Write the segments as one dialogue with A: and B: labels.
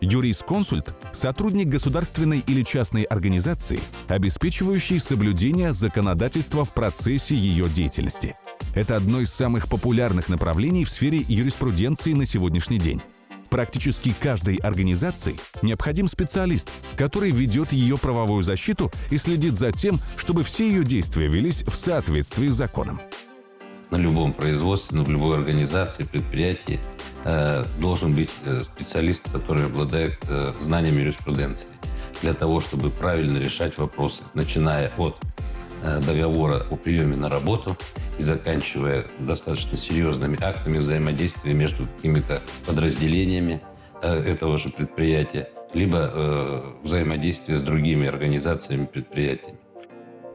A: Юрисконсульт – сотрудник государственной или частной организации, обеспечивающий соблюдение законодательства в процессе ее деятельности. Это одно из самых популярных направлений в сфере юриспруденции на сегодняшний день. Практически каждой организации необходим специалист, который ведет ее правовую защиту и следит за тем, чтобы все ее действия велись в соответствии с законом.
B: На любом производстве, в любой организации, предприятии должен быть э, специалист, который обладает э, знанием юриспруденции для того, чтобы правильно решать вопросы, начиная от э, договора о приеме на работу и заканчивая достаточно серьезными актами взаимодействия между какими-то подразделениями э, этого же предприятия, либо э, взаимодействие с другими организациями предприятиями.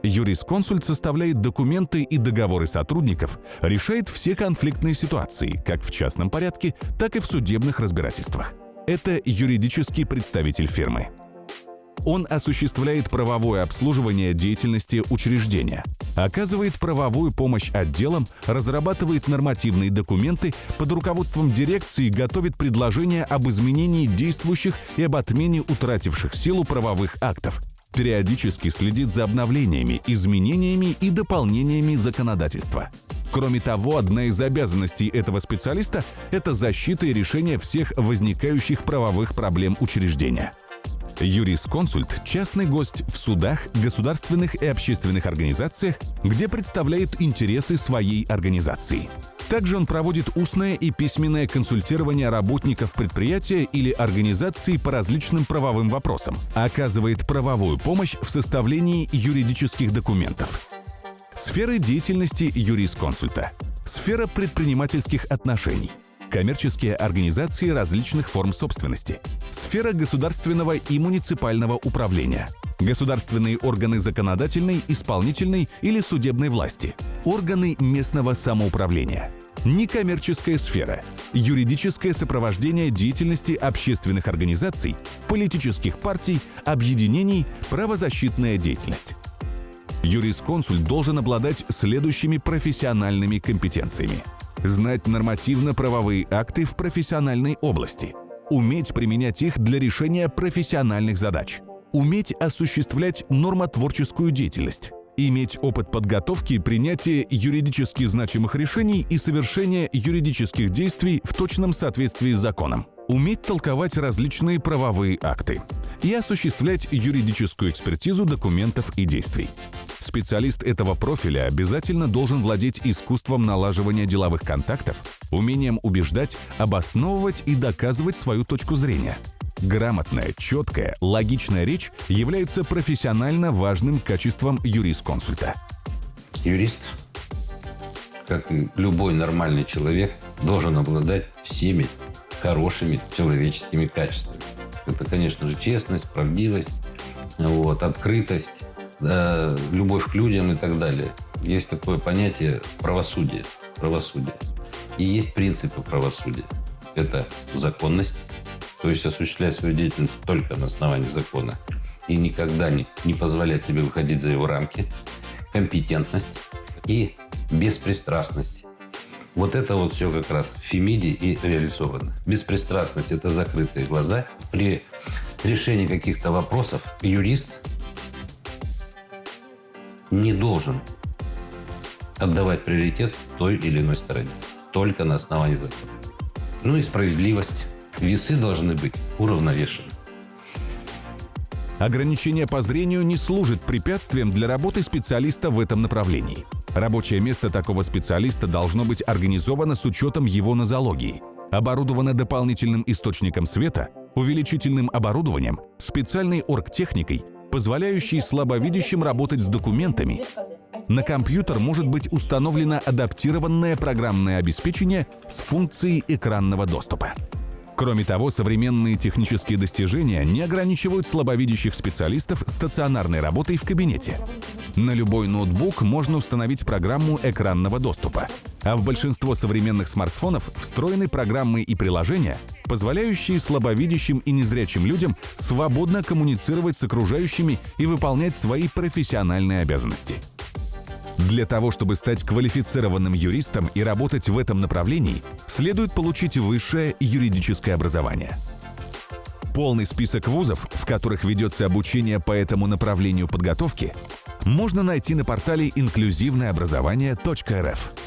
A: Юрисконсульт составляет документы и договоры сотрудников, решает все конфликтные ситуации, как в частном порядке, так и в судебных разбирательствах. Это юридический представитель фирмы. Он осуществляет правовое обслуживание деятельности учреждения, оказывает правовую помощь отделам, разрабатывает нормативные документы, под руководством дирекции готовит предложения об изменении действующих и об отмене утративших силу правовых актов, периодически следит за обновлениями, изменениями и дополнениями законодательства. Кроме того, одна из обязанностей этого специалиста – это защита и решение всех возникающих правовых проблем учреждения – Юрисконсульт – частный гость в судах, государственных и общественных организациях, где представляет интересы своей организации. Также он проводит устное и письменное консультирование работников предприятия или организации по различным правовым вопросам, оказывает правовую помощь в составлении юридических документов. Сферы деятельности юрисконсульта. Сфера предпринимательских отношений – коммерческие организации различных форм собственности, сфера государственного и муниципального управления, государственные органы законодательной, исполнительной или судебной власти, органы местного самоуправления, некоммерческая сфера, юридическое сопровождение деятельности общественных организаций, политических партий, объединений, правозащитная деятельность. Юрисконсульт должен обладать следующими профессиональными компетенциями – знать нормативно-правовые акты в профессиональной области, уметь применять их для решения профессиональных задач, уметь осуществлять нормотворческую деятельность, иметь опыт подготовки принятия юридически значимых решений и совершения юридических действий в точном соответствии с законом, уметь толковать различные правовые акты и осуществлять юридическую экспертизу документов и действий. Специалист этого профиля обязательно должен владеть искусством налаживания деловых контактов, умением убеждать, обосновывать и доказывать свою точку зрения. Грамотная, четкая, логичная речь является профессионально важным качеством юрисконсульта.
B: Юрист, как любой нормальный человек, должен обладать всеми хорошими человеческими качествами. Это, конечно же, честность, правдивость, вот, открытость, да, любовь к людям и так далее. Есть такое понятие правосудие. Правосудие. И есть принципы правосудия. Это законность, то есть осуществлять свою деятельность только на основании закона и никогда не, не позволять себе выходить за его рамки, компетентность и беспристрастность. Вот это вот все как раз в Фемиде и реализовано. Беспристрастность – это закрытые глаза. При решении каких-то вопросов юрист не должен отдавать приоритет той или иной стороне. Только на основании закона. Ну и справедливость. Весы должны быть уравновешены.
A: Ограничение по зрению не служит препятствием для работы специалиста в этом направлении. Рабочее место такого специалиста должно быть организовано с учетом его нозологии, оборудовано дополнительным источником света, увеличительным оборудованием, специальной оргтехникой, позволяющей слабовидящим работать с документами. На компьютер может быть установлено адаптированное программное обеспечение с функцией экранного доступа. Кроме того, современные технические достижения не ограничивают слабовидящих специалистов стационарной работой в кабинете. На любой ноутбук можно установить программу экранного доступа, а в большинство современных смартфонов встроены программы и приложения, позволяющие слабовидящим и незрячим людям свободно коммуницировать с окружающими и выполнять свои профессиональные обязанности. Для того, чтобы стать квалифицированным юристом и работать в этом направлении, следует получить высшее юридическое образование. Полный список вузов, в которых ведется обучение по этому направлению подготовки, можно найти на портале инклюзивное образование.рф.